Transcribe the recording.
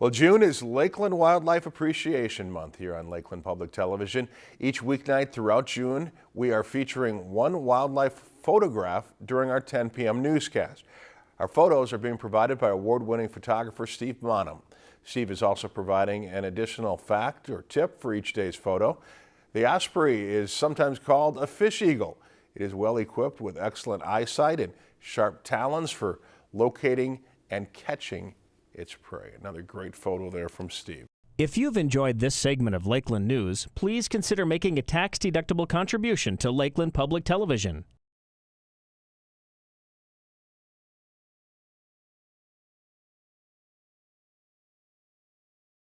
Well, June is Lakeland Wildlife Appreciation Month here on Lakeland Public Television. Each weeknight throughout June, we are featuring one wildlife photograph during our 10 p.m. newscast. Our photos are being provided by award-winning photographer Steve Bonham. Steve is also providing an additional fact or tip for each day's photo. The osprey is sometimes called a fish eagle. It is well equipped with excellent eyesight and sharp talons for locating and catching its prey. Another great photo there from Steve. If you've enjoyed this segment of Lakeland News, please consider making a tax-deductible contribution to Lakeland Public Television.